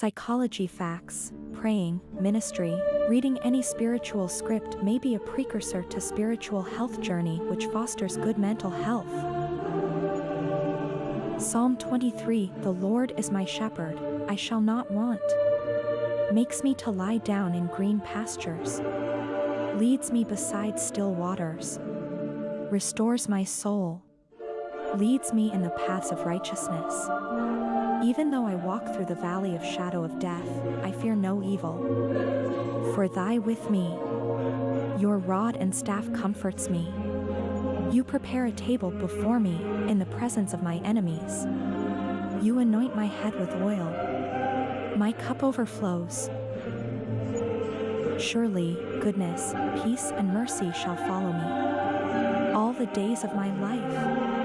Psychology facts, praying, ministry, reading any spiritual script may be a precursor to spiritual health journey which fosters good mental health. Psalm 23 The Lord is my shepherd, I shall not want. Makes me to lie down in green pastures. Leads me beside still waters. Restores my soul. Leads me in the paths of righteousness. Even though I walk through the valley of shadow of death, I fear no evil. For thy with me. Your rod and staff comforts me. You prepare a table before me in the presence of my enemies. You anoint my head with oil. My cup overflows. Surely, goodness, peace, and mercy shall follow me. All the days of my life